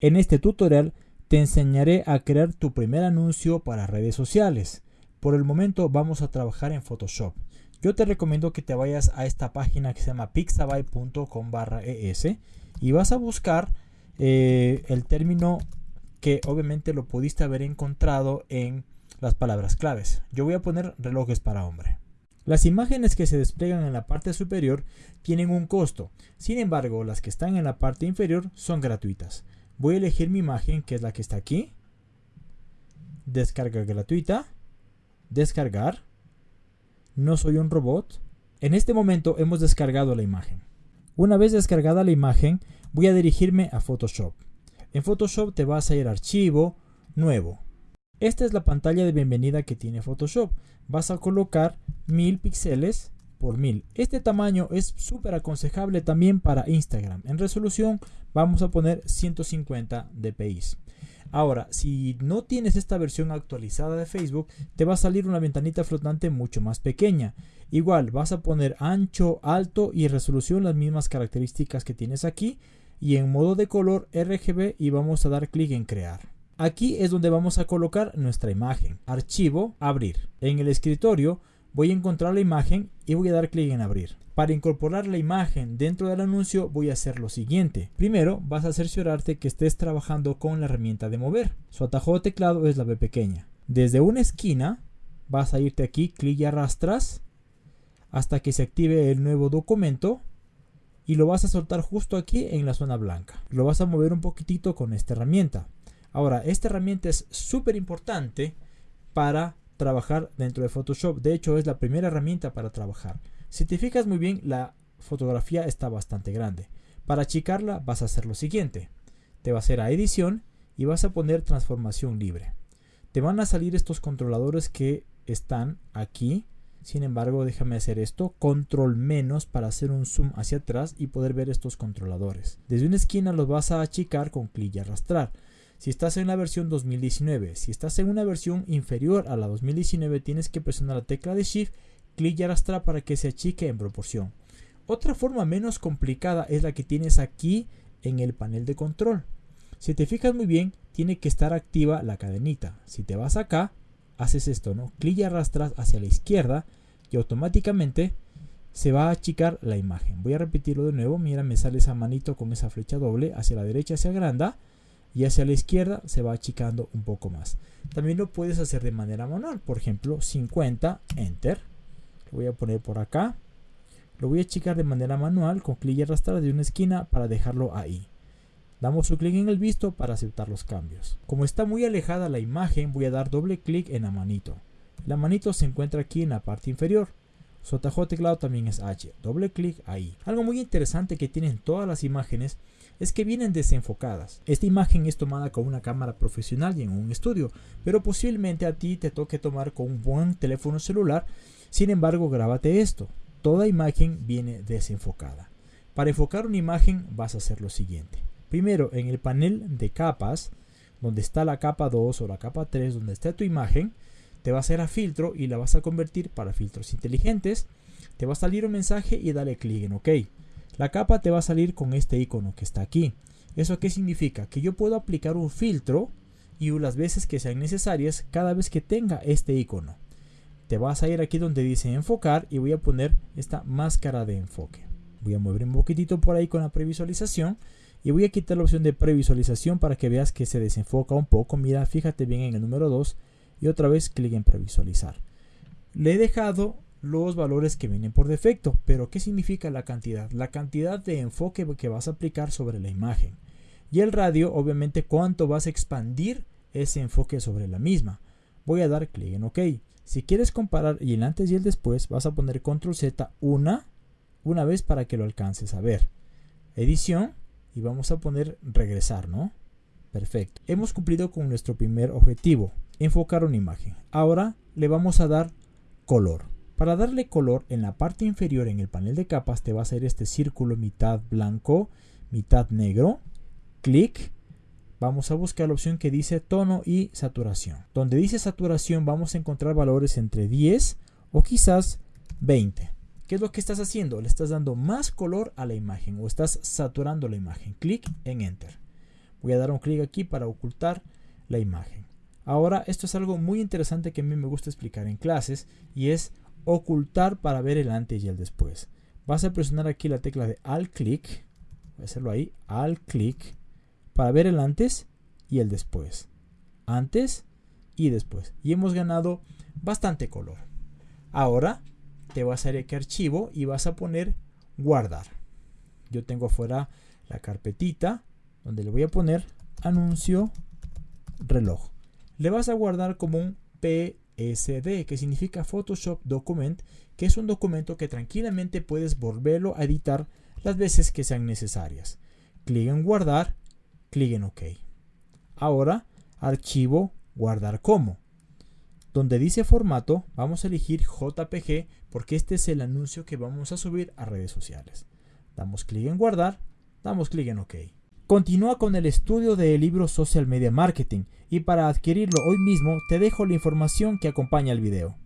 En este tutorial te enseñaré a crear tu primer anuncio para redes sociales. Por el momento vamos a trabajar en Photoshop. Yo te recomiendo que te vayas a esta página que se llama pixabay.com es y vas a buscar eh, el término que obviamente lo pudiste haber encontrado en las palabras claves. Yo voy a poner relojes para hombre. Las imágenes que se despliegan en la parte superior tienen un costo, sin embargo las que están en la parte inferior son gratuitas. Voy a elegir mi imagen que es la que está aquí, descarga gratuita, descargar, no soy un robot. En este momento hemos descargado la imagen. Una vez descargada la imagen voy a dirigirme a Photoshop. En Photoshop te vas a ir a archivo, nuevo. Esta es la pantalla de bienvenida que tiene Photoshop. Vas a colocar 1000 píxeles por 1000. Este tamaño es súper aconsejable también para Instagram. En resolución vamos a poner 150 dpi. Ahora, si no tienes esta versión actualizada de Facebook, te va a salir una ventanita flotante mucho más pequeña. Igual, vas a poner ancho, alto y resolución las mismas características que tienes aquí. Y en modo de color RGB y vamos a dar clic en crear. Aquí es donde vamos a colocar nuestra imagen. Archivo, abrir. En el escritorio voy a encontrar la imagen y voy a dar clic en abrir. Para incorporar la imagen dentro del anuncio voy a hacer lo siguiente. Primero vas a cerciorarte que estés trabajando con la herramienta de mover. Su atajo de teclado es la B pequeña. Desde una esquina vas a irte aquí, clic y arrastras hasta que se active el nuevo documento y lo vas a soltar justo aquí en la zona blanca. Lo vas a mover un poquitito con esta herramienta. Ahora, esta herramienta es súper importante para trabajar dentro de Photoshop. De hecho, es la primera herramienta para trabajar. Si te fijas muy bien, la fotografía está bastante grande. Para achicarla vas a hacer lo siguiente. Te vas a ir a edición y vas a poner transformación libre. Te van a salir estos controladores que están aquí. Sin embargo, déjame hacer esto, control menos para hacer un zoom hacia atrás y poder ver estos controladores. Desde una esquina los vas a achicar con clic y arrastrar. Si estás en la versión 2019, si estás en una versión inferior a la 2019, tienes que presionar la tecla de Shift, clic y arrastrar para que se achique en proporción. Otra forma menos complicada es la que tienes aquí en el panel de control. Si te fijas muy bien, tiene que estar activa la cadenita. Si te vas acá, haces esto, ¿no? Clic y arrastras hacia la izquierda y automáticamente se va a achicar la imagen. Voy a repetirlo de nuevo. Mira, me sale esa manito con esa flecha doble hacia la derecha, hacia agranda y hacia la izquierda se va achicando un poco más. También lo puedes hacer de manera manual, por ejemplo 50, enter. Lo voy a poner por acá. Lo voy a achicar de manera manual con clic y arrastrar de una esquina para dejarlo ahí. Damos un clic en el visto para aceptar los cambios. Como está muy alejada la imagen, voy a dar doble clic en la manito. La manito se encuentra aquí en la parte inferior. Su atajo teclado también es H. Doble clic ahí. Algo muy interesante que tienen todas las imágenes es que vienen desenfocadas. Esta imagen es tomada con una cámara profesional y en un estudio, pero posiblemente a ti te toque tomar con un buen teléfono celular. Sin embargo, grábate esto. Toda imagen viene desenfocada. Para enfocar una imagen vas a hacer lo siguiente. Primero, en el panel de capas, donde está la capa 2 o la capa 3, donde está tu imagen, te va a hacer a filtro y la vas a convertir para filtros inteligentes. Te va a salir un mensaje y dale clic en OK. La capa te va a salir con este icono que está aquí. ¿Eso qué significa? Que yo puedo aplicar un filtro y las veces que sean necesarias cada vez que tenga este icono. Te vas a ir aquí donde dice enfocar y voy a poner esta máscara de enfoque. Voy a mover un poquitito por ahí con la previsualización y voy a quitar la opción de previsualización para que veas que se desenfoca un poco. Mira, fíjate bien en el número 2 y otra vez clic en previsualizar. Le he dejado los valores que vienen por defecto. Pero ¿qué significa la cantidad? La cantidad de enfoque que vas a aplicar sobre la imagen. Y el radio, obviamente, cuánto vas a expandir ese enfoque sobre la misma. Voy a dar clic en OK. Si quieres comparar y el antes y el después, vas a poner Control Z una, una vez para que lo alcances a ver. Edición y vamos a poner regresar, ¿no? Perfecto. Hemos cumplido con nuestro primer objetivo, enfocar una imagen. Ahora le vamos a dar color. Para darle color en la parte inferior en el panel de capas te va a hacer este círculo mitad blanco, mitad negro. Clic. Vamos a buscar la opción que dice tono y saturación. Donde dice saturación vamos a encontrar valores entre 10 o quizás 20. ¿Qué es lo que estás haciendo? Le estás dando más color a la imagen o estás saturando la imagen. Clic en Enter. Voy a dar un clic aquí para ocultar la imagen. Ahora, esto es algo muy interesante que a mí me gusta explicar en clases y es ocultar para ver el antes y el después. Vas a presionar aquí la tecla de Alt click, voy a hacerlo ahí, Alt click, para ver el antes y el después. Antes y después. Y hemos ganado bastante color. Ahora te vas a ir aquí a archivo y vas a poner guardar. Yo tengo afuera la carpetita donde le voy a poner anuncio reloj. Le vas a guardar como un PSD, que significa Photoshop Document, que es un documento que tranquilamente puedes volverlo a editar las veces que sean necesarias. Clic en guardar, clic en OK. Ahora, archivo, guardar como. Donde dice formato, vamos a elegir JPG porque este es el anuncio que vamos a subir a redes sociales. Damos clic en guardar, damos clic en OK. Continúa con el estudio del libro Social Media Marketing y para adquirirlo hoy mismo te dejo la información que acompaña el video.